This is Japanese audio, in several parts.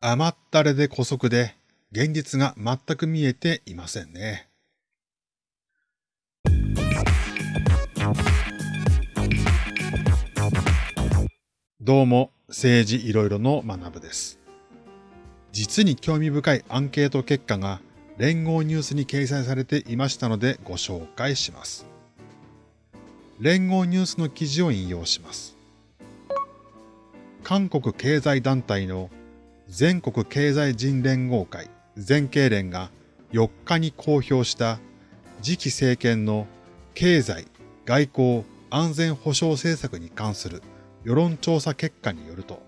甘ったれで古速で現実が全く見えていませんね。どうも、政治いろいろの学部です。実に興味深いアンケート結果が連合ニュースに掲載されていましたのでご紹介します。連合ニュースの記事を引用します。韓国経済団体の全国経済人連合会全経連が4日に公表した次期政権の経済、外交、安全保障政策に関する世論調査結果によると、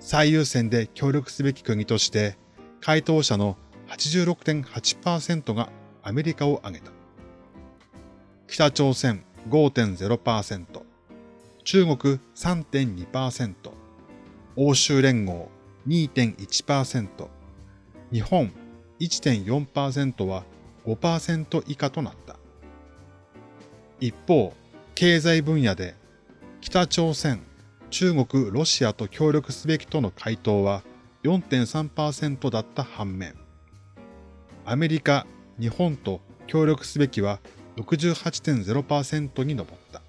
最優先で協力すべき国として、回答者の86.8%がアメリカを挙げた。北朝鮮5.0%、中国3.2%、欧州連合2.1%、日本1.4%は5%以下となった。一方、経済分野で北朝鮮、中国、ロシアと協力すべきとの回答は4.3%だった反面、アメリカ、日本と協力すべきは68.0%に上った。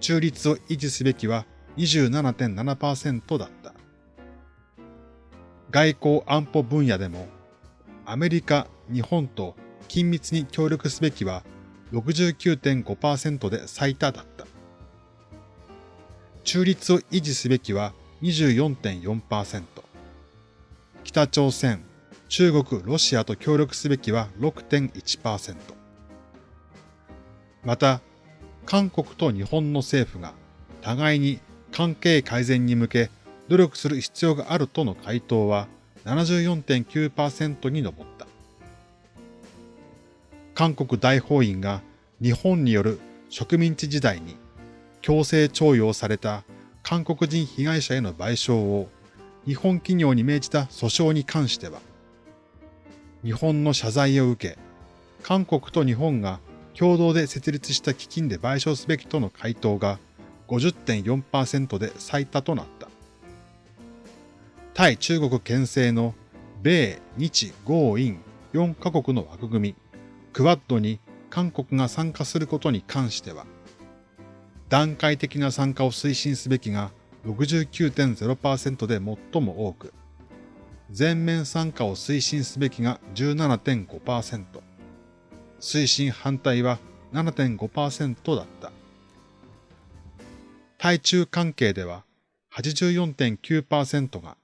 中立を維持すべきは27.7%だった。外交安保分野でも、アメリカ、日本と緊密に協力すべきは69.5%で最多だった。中立を維持すべきは24.4%。北朝鮮、中国、ロシアと協力すべきは6.1%。また、韓国と日本の政府が互いに関係改善に向け努力する必要があるとの回答は74.9%に上った。韓国大法院が日本による植民地時代に強制徴用された韓国人被害者への賠償を日本企業に命じた訴訟に関しては、日本の謝罪を受け、韓国と日本が共同で設立した基金で賠償すべきとの回答が50.4%で最多となった。対中国牽制の米、日、豪、印4カ国の枠組み、クワッドに韓国が参加することに関しては、段階的な参加を推進すべきが69.0%で最も多く、全面参加を推進すべきが17.5%、推進反対は7.5%だった。対中関係では84.9%が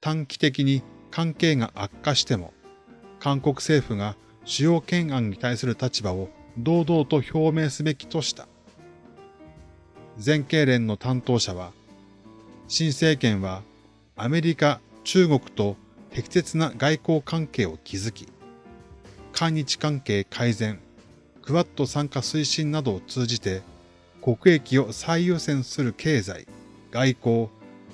短期的に関係が悪化しても韓国政府が主要懸案に対する立場を堂々と表明すべきとした。全経連の担当者は、新政権はアメリカ、中国と適切な外交関係を築き、韓日関係改善、クワッド参加推進などを通じて、国益を最優先する経済、外交、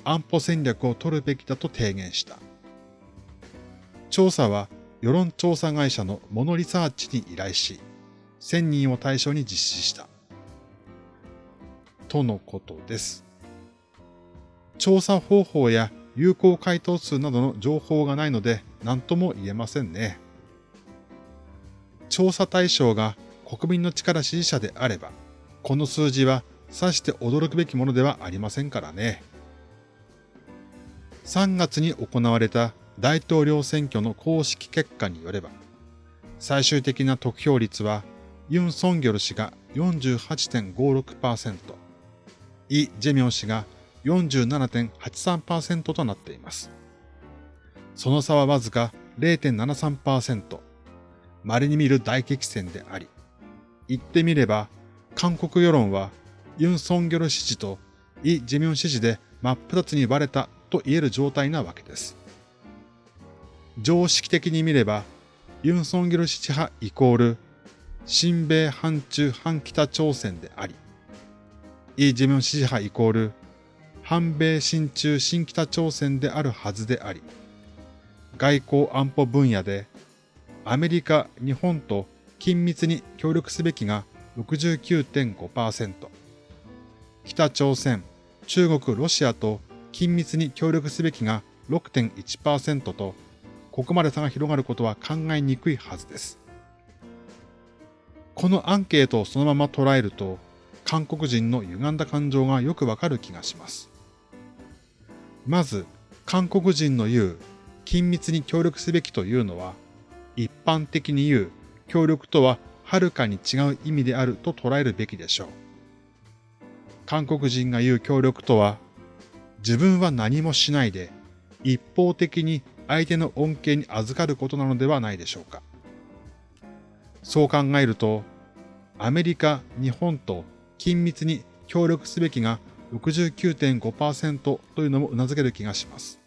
安保戦略を取るべきだと提言した。調査は世論調査会社のモノリサーチに依頼し、1000人を対象に実施した。とのことです。調査方法や有効回答数などの情報がないので何とも言えませんね。調査対象が国民の力支持者であれば、この数字はさして驚くべきものではありませんからね。3月に行われた大統領選挙の公式結果によれば、最終的な得票率はユン・ソンギョル氏が48.56%、イ・ジェミョン氏が47.83%となっています。その差はわずか0.73%、稀に見る大激戦であり、言ってみれば、韓国世論はユン・ソンギョル支持とイ・ジェミョン支持で真っ二つに割れたと言える状態なわけです。常識的に見れば、ユン・ソンギル支持派イコール、新米反中反北朝鮮であり、イ・ジェミョン支持派イコール、反米親中新北朝鮮であるはずであり、外交安保分野でアメリカ、日本と緊密に協力すべきが69.5%、北朝鮮、中国、ロシアと緊密に協力すべきが6.1%と、ここまで差が広がることは考えにくいはずです。このアンケートをそのまま捉えると、韓国人の歪んだ感情がよくわかる気がします。まず、韓国人の言う緊密に協力すべきというのは、一般的に言う協力とははるかに違う意味であると捉えるべきでしょう。韓国人が言う協力とは、自分は何もしないで一方的に相手の恩恵に預かることなのではないでしょうか。そう考えると、アメリカ、日本と緊密に協力すべきが69.5%というのも頷ける気がします。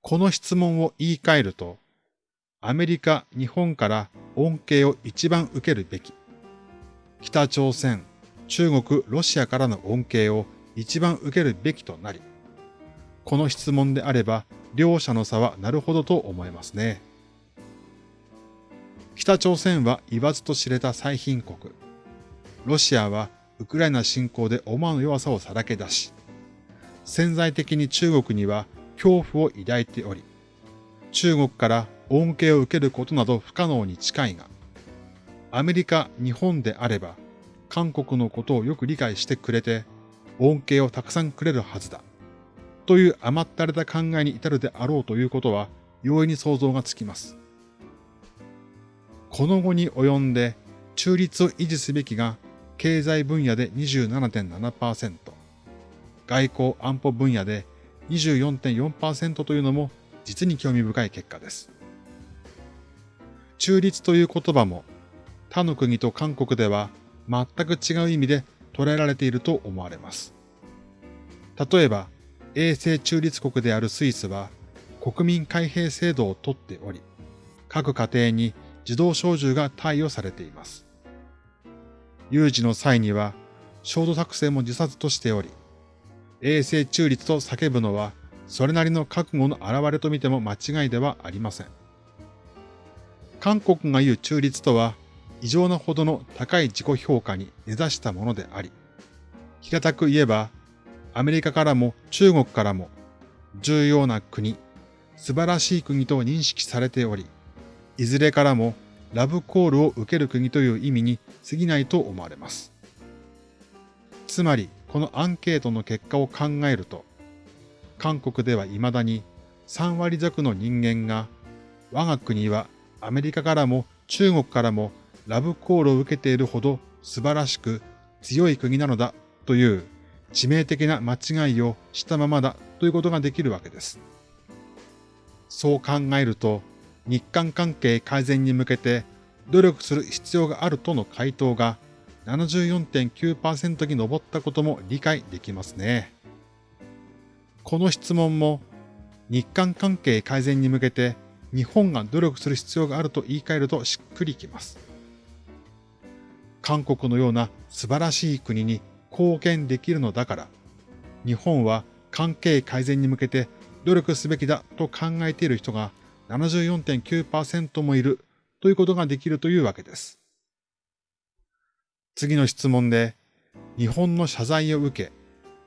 この質問を言い換えると、アメリカ、日本から恩恵を一番受けるべき。北朝鮮、中国、ロシアからの恩恵を一番受けるべきとなり、この質問であれば、両者の差はなるほどと思えますね。北朝鮮は言わずと知れた最貧国。ロシアはウクライナ侵攻で思わぬ弱さをさらけ出し、潜在的に中国には恐怖を抱いており、中国から恩恵を受けることなど不可能に近いが、アメリカ、日本であれば、韓国のことをよく理解してくれて、恩恵をたくさんくれるはずだ。という甘ったれた考えに至るであろうということは、容易に想像がつきます。この後に及んで、中立を維持すべきが経済分野で27.7%、外交安保分野で24.4%というのも実に興味深い結果です。中立という言葉も他の国と韓国では全く違う意味で捉えられていると思われます。例えば、衛星中立国であるスイスは国民開閉制度をとっており、各家庭に自動小銃が貸与されています。有事の際には、焦土作戦も自殺としており、衛星中立と叫ぶのは、それなりの覚悟の表れと見ても間違いではありません。韓国が言う中立とは、異常なほどの高い自己評価に根ざしたものであり、平たく言えば、アメリカからも中国からも、重要な国、素晴らしい国と認識されており、いずれからもラブコールを受ける国という意味に過ぎないと思われます。つまり、このアンケートの結果を考えると、韓国では未だに3割弱の人間が、我が国はアメリカからも中国からもラブコールを受けているほど素晴らしく強い国なのだという致命的な間違いをしたままだということができるわけです。そう考えると、日韓関係改善に向けて努力する必要があるとの回答が74.9%に上ったことも理解できますね。この質問も日韓関係改善に向けて日本が努力する必要があると言い換えるとしっくりきます。韓国のような素晴らしい国に貢献できるのだから、日本は関係改善に向けて努力すべきだと考えている人が74.9%もいるということができるというわけです。次の質問で、日本の謝罪を受け、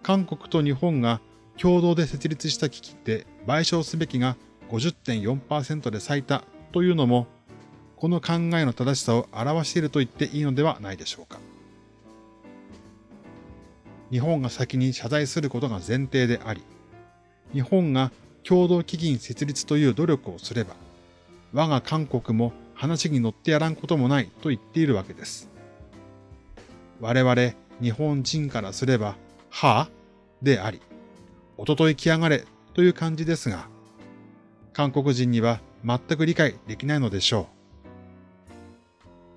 韓国と日本が共同で設立した危機で賠償すべきが50.4%で最多というのも、この考えの正しさを表していると言っていいのではないでしょうか。日本が先に謝罪することが前提であり、日本が共同基金設立という努力をすれば、我が韓国も話に乗ってやらんこともないと言っているわけです。我々日本人からすれば、はぁであり、おととい来やがれという感じですが、韓国人には全く理解できないのでしょう。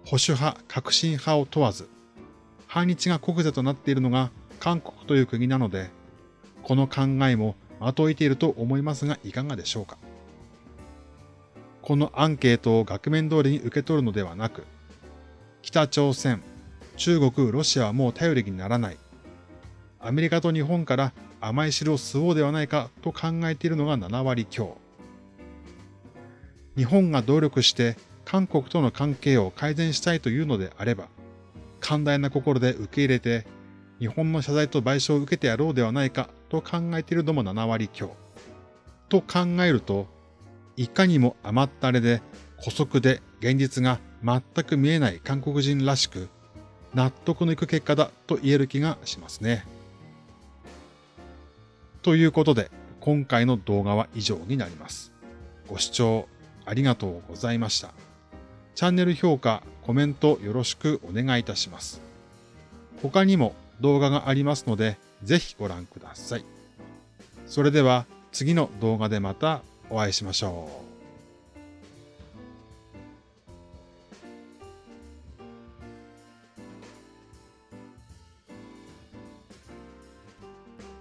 保守派、革新派を問わず、反日が国是となっているのが韓国という国なので、この考えもまといていると思いますがいかがでしょうか。このアンケートを額面通りに受け取るのではなく、北朝鮮、中国、ロシアはもう頼りにならない。アメリカと日本から甘い汁を吸おうではないかと考えているのが7割強。日本が努力して韓国との関係を改善したいというのであれば、寛大な心で受け入れて、日本の謝罪と賠償を受けてやろうではないかと考えているのも7割強。と考えると、いかにも甘ったれで、古速で現実が全く見えない韓国人らしく、納得のいく結果だと言える気がしますね。ということで、今回の動画は以上になります。ご視聴ありがとうございました。チャンネル評価、コメントよろしくお願いいたします。他にも動画がありますので、ぜひご覧ください。それでは次の動画でまたお会いしましょう。